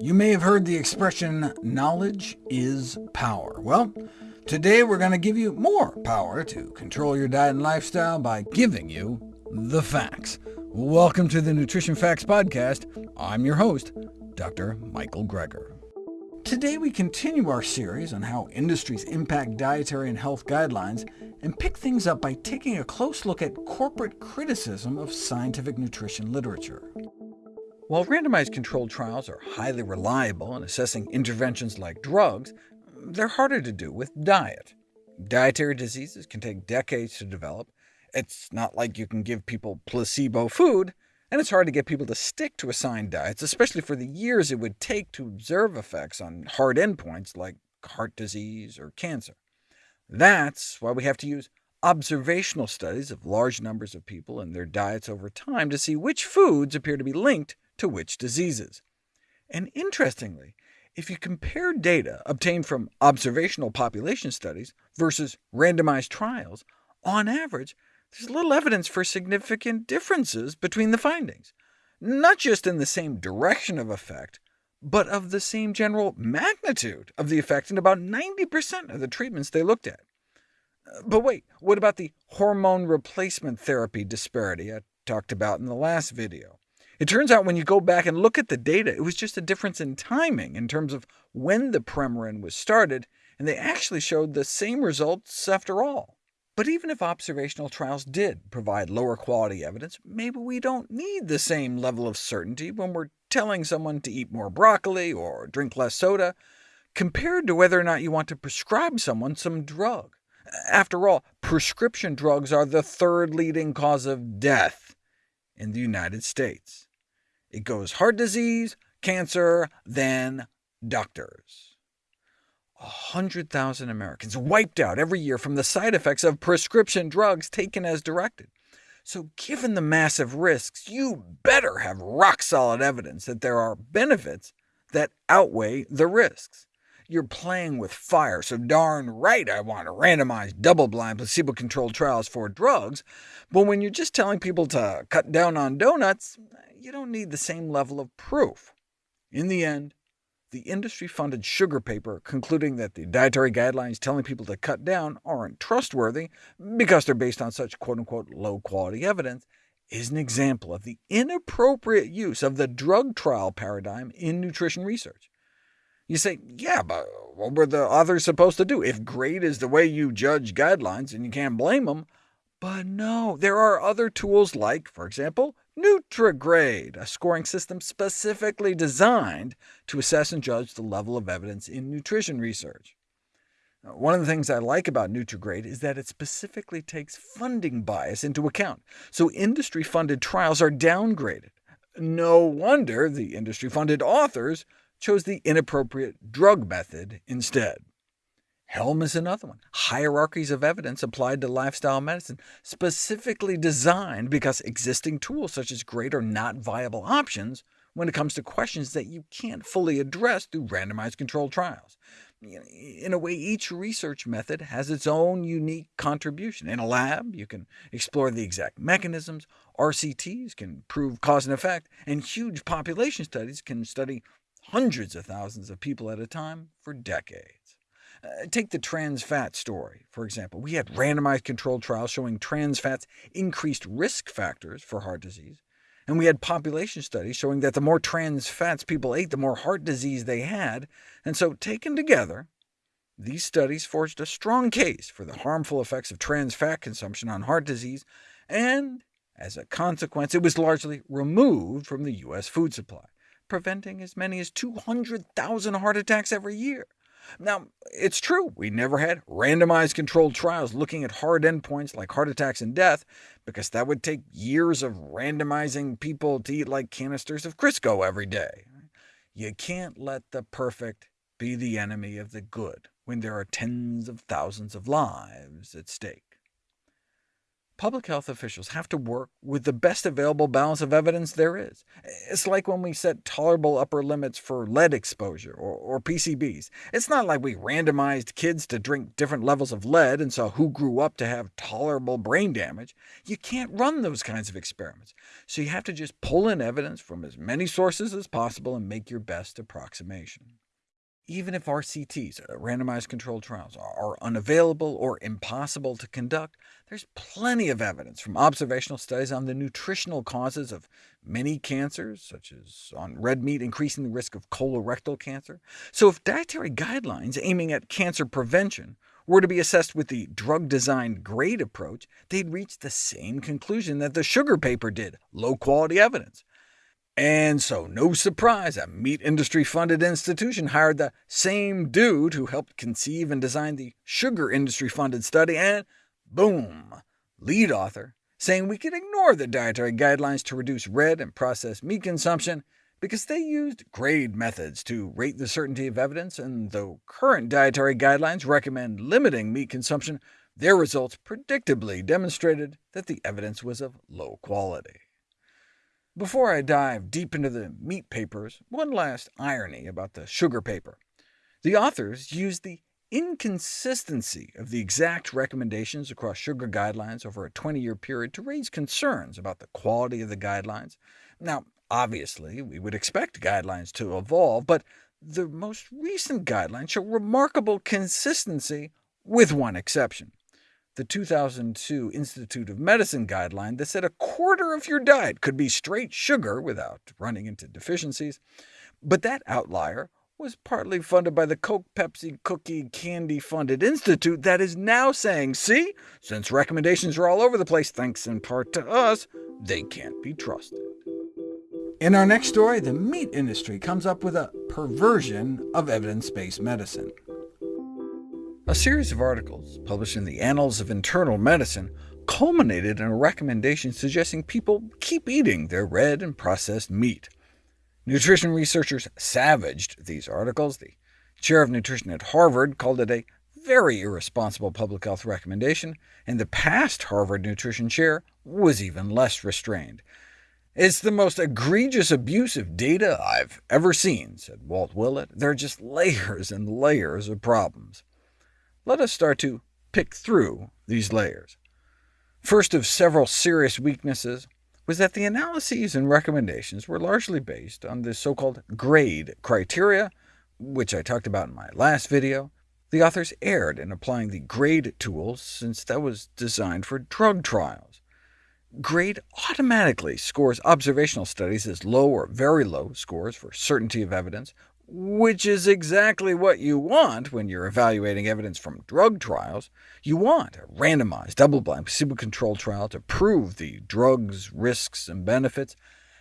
You may have heard the expression, knowledge is power. Well, today we're going to give you more power to control your diet and lifestyle by giving you the facts. Welcome to the Nutrition Facts Podcast. I'm your host, Dr. Michael Greger. Today we continue our series on how industries impact dietary and health guidelines, and pick things up by taking a close look at corporate criticism of scientific nutrition literature. While randomized controlled trials are highly reliable in assessing interventions like drugs, they're harder to do with diet. Dietary diseases can take decades to develop. It's not like you can give people placebo food, and it's hard to get people to stick to assigned diets, especially for the years it would take to observe effects on hard endpoints like heart disease or cancer. That's why we have to use observational studies of large numbers of people and their diets over time to see which foods appear to be linked to which diseases. And interestingly, if you compare data obtained from observational population studies versus randomized trials, on average, there's little evidence for significant differences between the findings, not just in the same direction of effect, but of the same general magnitude of the effect in about 90% of the treatments they looked at. But wait, what about the hormone replacement therapy disparity I talked about in the last video? It turns out when you go back and look at the data, it was just a difference in timing in terms of when the Premarin was started, and they actually showed the same results after all. But even if observational trials did provide lower quality evidence, maybe we don't need the same level of certainty when we're telling someone to eat more broccoli or drink less soda, compared to whether or not you want to prescribe someone some drug. After all, prescription drugs are the third leading cause of death in the United States. It goes heart disease, cancer, then doctors. 100,000 Americans wiped out every year from the side effects of prescription drugs taken as directed. So given the massive risks, you better have rock-solid evidence that there are benefits that outweigh the risks. You're playing with fire, so darn right I want randomized, double-blind, placebo-controlled trials for drugs, but when you're just telling people to cut down on donuts, you don't need the same level of proof. In the end, the industry-funded sugar paper concluding that the dietary guidelines telling people to cut down aren't trustworthy because they're based on such quote-unquote low-quality evidence is an example of the inappropriate use of the drug trial paradigm in nutrition research. You say, yeah, but what were the authors supposed to do? If grade is the way you judge guidelines, and you can't blame them. But no, there are other tools like, for example, Nutrigrade, a scoring system specifically designed to assess and judge the level of evidence in nutrition research. One of the things I like about Nutrigrade is that it specifically takes funding bias into account, so industry-funded trials are downgraded. No wonder the industry-funded authors chose the inappropriate drug method instead. HEALM is another one. Hierarchies of evidence applied to lifestyle medicine, specifically designed because existing tools such as GRADE are not viable options when it comes to questions that you can't fully address through randomized controlled trials. In a way, each research method has its own unique contribution. In a lab, you can explore the exact mechanisms, RCTs can prove cause and effect, and huge population studies can study hundreds of thousands of people at a time for decades. Uh, take the trans fat story, for example. We had randomized controlled trials showing trans fats increased risk factors for heart disease, and we had population studies showing that the more trans fats people ate, the more heart disease they had, and so taken together, these studies forged a strong case for the harmful effects of trans fat consumption on heart disease, and as a consequence, it was largely removed from the U.S. food supply, preventing as many as 200,000 heart attacks every year. Now, it's true, we never had randomized controlled trials looking at hard endpoints like heart attacks and death, because that would take years of randomizing people to eat like canisters of Crisco every day. You can't let the perfect be the enemy of the good when there are tens of thousands of lives at stake. Public health officials have to work with the best available balance of evidence there is. It's like when we set tolerable upper limits for lead exposure or, or, PCBs. It's not like we randomized kids to drink different levels of lead and saw who grew up to have tolerable brain damage. You can't run those kinds of experiments, so you have to just pull in evidence from as many sources as possible and make your best approximation. Even if RCTs, randomized controlled trials, are unavailable or impossible to conduct, there's plenty of evidence from observational studies on the nutritional causes of many cancers, such as on red meat increasing the risk of colorectal cancer. So if dietary guidelines aiming at cancer prevention were to be assessed with the drug-design GRADE approach, they'd reach the same conclusion that the sugar paper did, low-quality evidence. And so, no surprise, a meat industry-funded institution hired the same dude who helped conceive and design the sugar industry-funded study, and boom, lead author, saying we could ignore the dietary guidelines to reduce red and processed meat consumption because they used grade methods to rate the certainty of evidence, and though current dietary guidelines recommend limiting meat consumption, their results predictably demonstrated that the evidence was of low quality. Before I dive deep into the meat papers, one last irony about the sugar paper. The authors used the inconsistency of the exact recommendations across sugar guidelines over a 20-year period to raise concerns about the quality of the guidelines. Now, obviously, we would expect guidelines to evolve, but the most recent guidelines show remarkable consistency, with one exception the 2002 Institute of Medicine guideline that said a quarter of your diet could be straight sugar without running into deficiencies. But that outlier was partly funded by the Coke, Pepsi, Cookie, Candy-funded institute that is now saying, see, since recommendations are all over the place thanks in part to us, they can't be trusted. In our next story, the meat industry comes up with a perversion of evidence-based medicine. A series of articles published in the Annals of Internal Medicine culminated in a recommendation suggesting people keep eating their red and processed meat. Nutrition researchers savaged these articles. The chair of nutrition at Harvard called it a very irresponsible public health recommendation, and the past Harvard nutrition chair was even less restrained. It's the most egregious abuse of data I've ever seen, said Walt Willett. There are just layers and layers of problems. Let us start to pick through these layers. First of several serious weaknesses was that the analyses and recommendations were largely based on the so-called GRADE criteria, which I talked about in my last video. The authors erred in applying the GRADE tool, since that was designed for drug trials. GRADE automatically scores observational studies as low or very low scores for certainty of evidence, which is exactly what you want when you're evaluating evidence from drug trials. You want a randomized, double-blind, placebo-controlled trial to prove the drug's risks and benefits.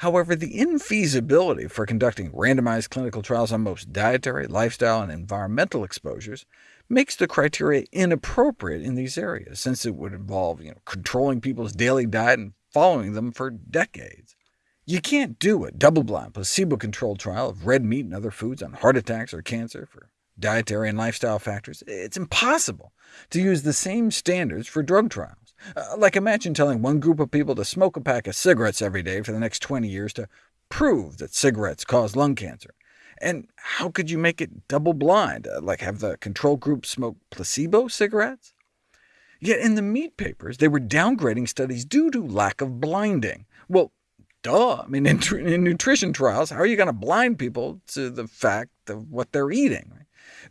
However, the infeasibility for conducting randomized clinical trials on most dietary, lifestyle, and environmental exposures makes the criteria inappropriate in these areas, since it would involve you know, controlling people's daily diet and following them for decades. You can't do a double-blind, placebo-controlled trial of red meat and other foods on heart attacks or cancer for dietary and lifestyle factors. It's impossible to use the same standards for drug trials. Uh, like imagine telling one group of people to smoke a pack of cigarettes every day for the next 20 years to prove that cigarettes cause lung cancer. And how could you make it double-blind, uh, like have the control group smoke placebo cigarettes? Yet in the meat papers, they were downgrading studies due to lack of blinding. Well, Duh. I mean, in, in nutrition trials, how are you going to blind people to the fact of what they're eating?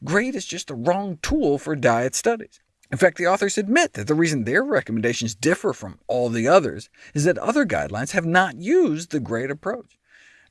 GRADE is just the wrong tool for diet studies. In fact, the authors admit that the reason their recommendations differ from all the others is that other guidelines have not used the GRADE approach.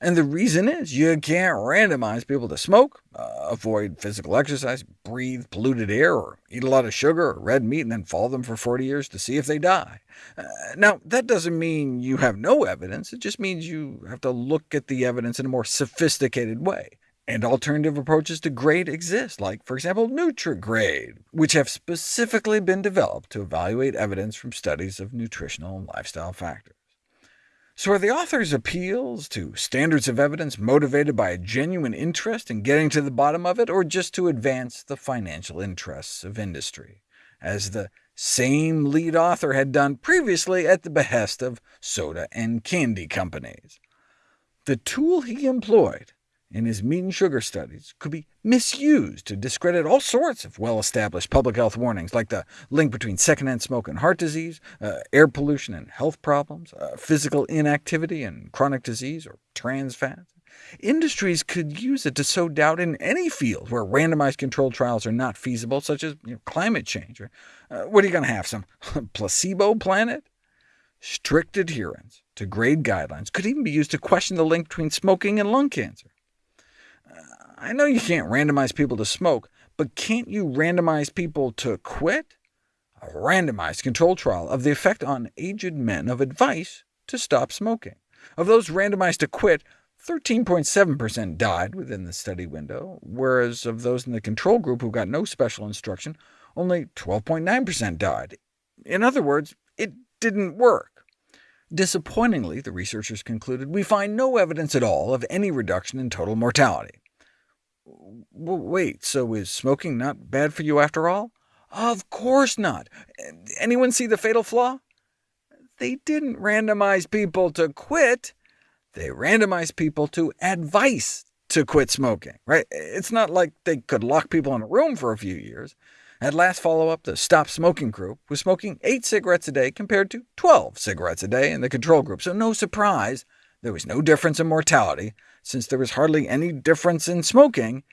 And the reason is you can't randomize people to smoke, uh, avoid physical exercise, breathe polluted air, or eat a lot of sugar or red meat, and then follow them for 40 years to see if they die. Uh, now, that doesn't mean you have no evidence. It just means you have to look at the evidence in a more sophisticated way. And alternative approaches to GRADE exist, like, for example, NutriGrade, which have specifically been developed to evaluate evidence from studies of nutritional and lifestyle factors. So are the author's appeals to standards of evidence motivated by a genuine interest in getting to the bottom of it, or just to advance the financial interests of industry? As the same lead author had done previously at the behest of soda and candy companies. The tool he employed in his meat and sugar studies could be misused to discredit all sorts of well-established public health warnings, like the link between secondhand smoke and heart disease, uh, air pollution and health problems, uh, physical inactivity and chronic disease, or trans fats. Industries could use it to sow doubt in any field where randomized controlled trials are not feasible, such as you know, climate change. Uh, what are you going to have, some placebo planet? Strict adherence to grade guidelines could even be used to question the link between smoking and lung cancer. I know you can't randomize people to smoke, but can't you randomize people to quit? A randomized control trial of the effect on aged men of advice to stop smoking. Of those randomized to quit, 13.7% died within the study window, whereas of those in the control group who got no special instruction, only 12.9% died. In other words, it didn't work. Disappointingly, the researchers concluded, we find no evidence at all of any reduction in total mortality. Wait, so is smoking not bad for you after all? Of course not. Anyone see the fatal flaw? They didn't randomize people to quit. They randomized people to advice to quit smoking. Right? It's not like they could lock people in a room for a few years. At last follow-up, the Stop Smoking group was smoking 8 cigarettes a day compared to 12 cigarettes a day in the control group, so no surprise there was no difference in mortality, since there was hardly any difference in smoking,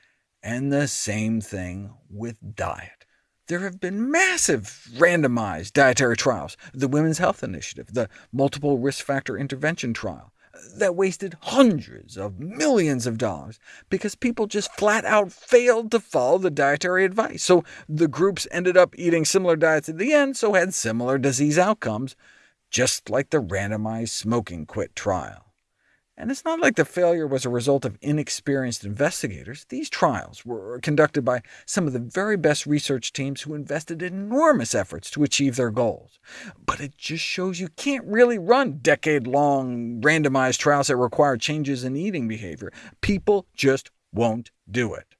and the same thing with diet. There have been massive randomized dietary trials, the Women's Health Initiative, the Multiple Risk Factor Intervention Trial, that wasted hundreds of millions of dollars because people just flat out failed to follow the dietary advice. So the groups ended up eating similar diets at the end, so had similar disease outcomes, just like the randomized smoking quit trial. And it's not like the failure was a result of inexperienced investigators. These trials were conducted by some of the very best research teams who invested enormous efforts to achieve their goals. But it just shows you can't really run decade-long randomized trials that require changes in eating behavior. People just won't do it.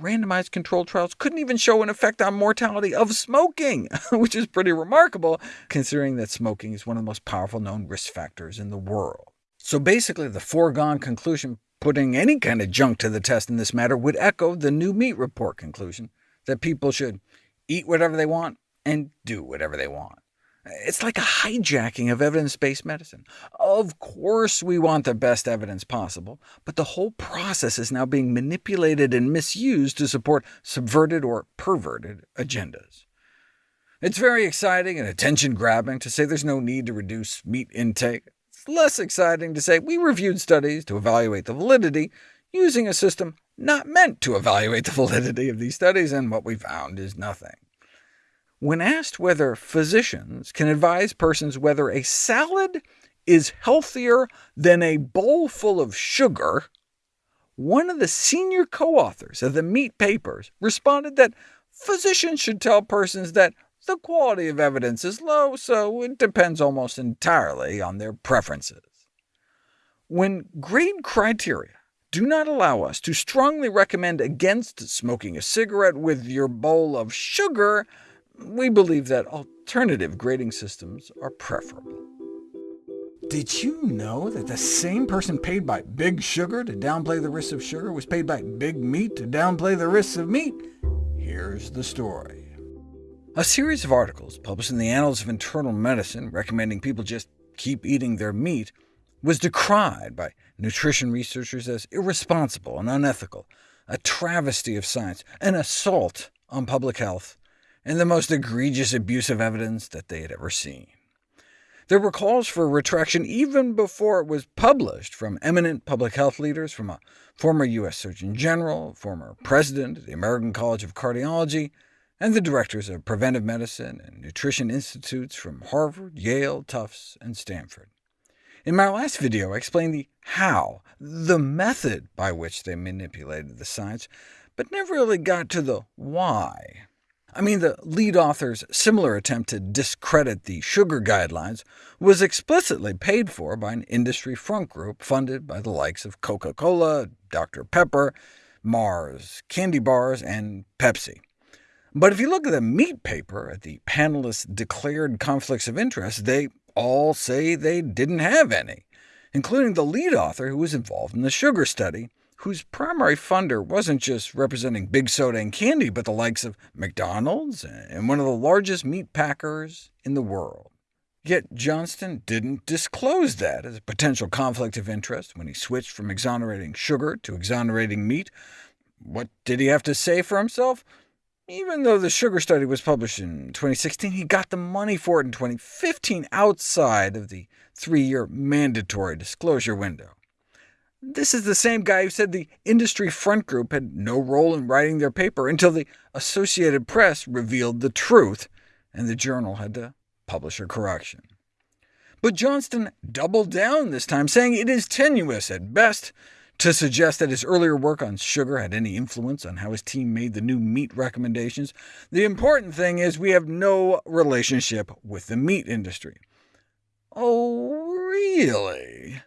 Randomized controlled trials couldn't even show an effect on mortality of smoking, which is pretty remarkable, considering that smoking is one of the most powerful known risk factors in the world. So basically, the foregone conclusion putting any kind of junk to the test in this matter would echo the new meat report conclusion, that people should eat whatever they want and do whatever they want. It's like a hijacking of evidence-based medicine. Of course we want the best evidence possible, but the whole process is now being manipulated and misused to support subverted or perverted agendas. It's very exciting and attention-grabbing to say there's no need to reduce meat intake less exciting to say we reviewed studies to evaluate the validity using a system not meant to evaluate the validity of these studies, and what we found is nothing. When asked whether physicians can advise persons whether a salad is healthier than a bowl full of sugar, one of the senior co-authors of the Meat Papers responded that physicians should tell persons that the quality of evidence is low, so it depends almost entirely on their preferences. When grade criteria do not allow us to strongly recommend against smoking a cigarette with your bowl of sugar, we believe that alternative grading systems are preferable. Did you know that the same person paid by Big Sugar to downplay the risks of sugar was paid by Big Meat to downplay the risks of meat? Here's the story. A series of articles published in the Annals of Internal Medicine recommending people just keep eating their meat was decried by nutrition researchers as irresponsible and unethical, a travesty of science, an assault on public health, and the most egregious abuse of evidence that they had ever seen. There were calls for retraction even before it was published from eminent public health leaders, from a former U.S. Surgeon General, former president of the American College of Cardiology, and the directors of preventive medicine and nutrition institutes from Harvard, Yale, Tufts, and Stanford. In my last video, I explained the how, the method by which they manipulated the science, but never really got to the why. I mean, the lead author's similar attempt to discredit the sugar guidelines was explicitly paid for by an industry front group funded by the likes of Coca-Cola, Dr. Pepper, Mars, candy bars, and Pepsi. But if you look at the meat paper at the panelists' declared conflicts of interest, they all say they didn't have any, including the lead author who was involved in the sugar study, whose primary funder wasn't just representing big soda and candy, but the likes of McDonald's and one of the largest meat packers in the world. Yet Johnston didn't disclose that as a potential conflict of interest when he switched from exonerating sugar to exonerating meat. What did he have to say for himself? Even though the sugar study was published in 2016, he got the money for it in 2015 outside of the three-year mandatory disclosure window. This is the same guy who said the industry front group had no role in writing their paper until the Associated Press revealed the truth, and the journal had to publish a correction. But Johnston doubled down this time, saying it is tenuous at best to suggest that his earlier work on sugar had any influence on how his team made the new meat recommendations. The important thing is we have no relationship with the meat industry. Oh, really?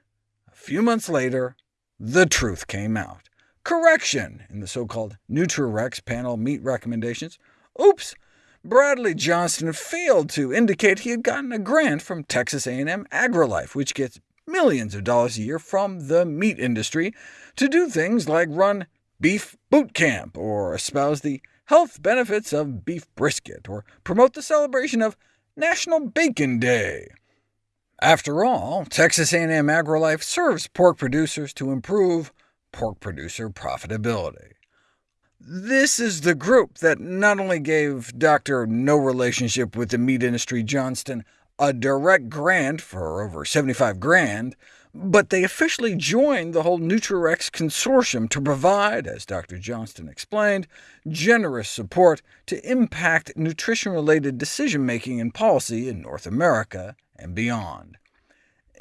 A few months later, the truth came out. Correction in the so-called NutriRECS panel meat recommendations. Oops! Bradley Johnston failed to indicate he had gotten a grant from Texas A&M AgriLife, which gets millions of dollars a year from the meat industry to do things like run beef boot camp, or espouse the health benefits of beef brisket, or promote the celebration of National Bacon Day. After all, Texas A&M AgriLife serves pork producers to improve pork producer profitability. This is the group that not only gave Dr. No Relationship with the Meat Industry Johnston a direct grant for over 75 grand, but they officially joined the whole NutriRECS consortium to provide, as Dr. Johnston explained, generous support to impact nutrition-related decision-making and policy in North America and beyond.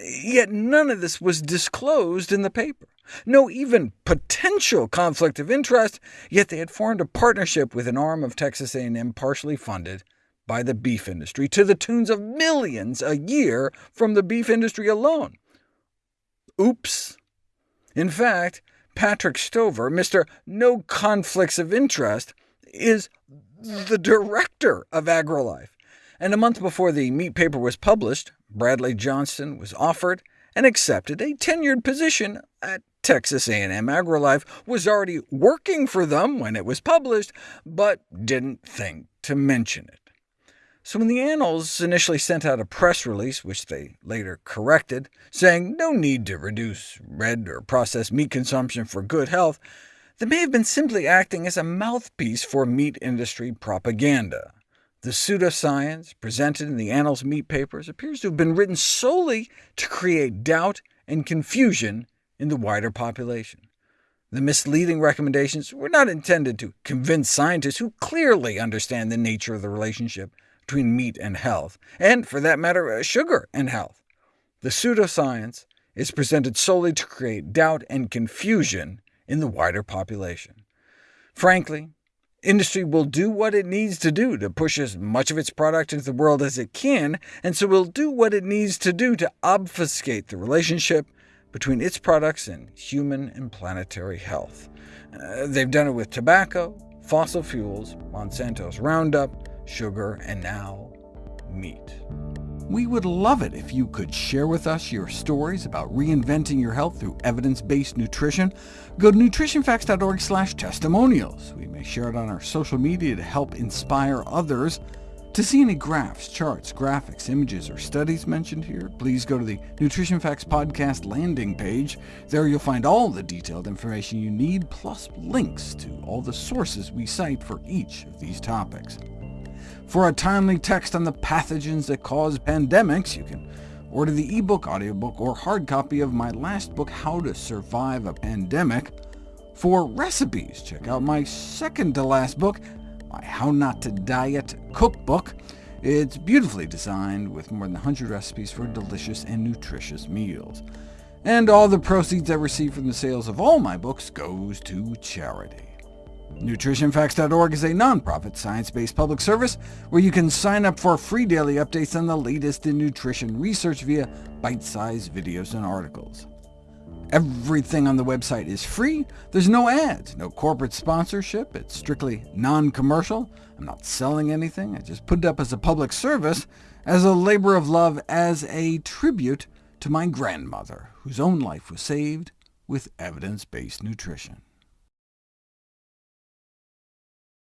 Yet none of this was disclosed in the paper. No even potential conflict of interest, yet they had formed a partnership with an arm of Texas A&M partially funded by the beef industry, to the tunes of millions a year from the beef industry alone. Oops. In fact, Patrick Stover, Mr. No Conflicts of Interest, is the director of AgriLife, and a month before the meat paper was published, Bradley Johnston was offered and accepted a tenured position at Texas A&M AgriLife, was already working for them when it was published, but didn't think to mention it. So when the Annals initially sent out a press release, which they later corrected, saying no need to reduce red or processed meat consumption for good health, they may have been simply acting as a mouthpiece for meat industry propaganda. The pseudoscience presented in the Annals meat papers appears to have been written solely to create doubt and confusion in the wider population. The misleading recommendations were not intended to convince scientists who clearly understand the nature of the relationship between meat and health, and, for that matter, uh, sugar and health. The pseudoscience is presented solely to create doubt and confusion in the wider population. Frankly, Industry will do what it needs to do to push as much of its product into the world as it can, and so will do what it needs to do to obfuscate the relationship between its products and human and planetary health. Uh, they've done it with tobacco, fossil fuels, Monsanto's Roundup, sugar, and now meat. We would love it if you could share with us your stories about reinventing your health through evidence-based nutrition. Go to nutritionfacts.org slash testimonials. We may share it on our social media to help inspire others. To see any graphs, charts, graphics, images, or studies mentioned here, please go to the Nutrition Facts Podcast landing page. There you'll find all the detailed information you need, plus links to all the sources we cite for each of these topics. For a timely text on the pathogens that cause pandemics, you can order the ebook, audiobook, or hard copy of my last book, How to Survive a Pandemic. For recipes, check out my second-to-last book, my How Not to Diet cookbook. It's beautifully designed with more than 100 recipes for delicious and nutritious meals. And all the proceeds I receive from the sales of all my books goes to charity. NutritionFacts.org is a nonprofit, science-based public service where you can sign up for free daily updates on the latest in nutrition research via bite-sized videos and articles. Everything on the website is free. There's no ads, no corporate sponsorship. It's strictly non-commercial. I'm not selling anything, I just put it up as a public service, as a labor of love, as a tribute to my grandmother, whose own life was saved with evidence-based nutrition.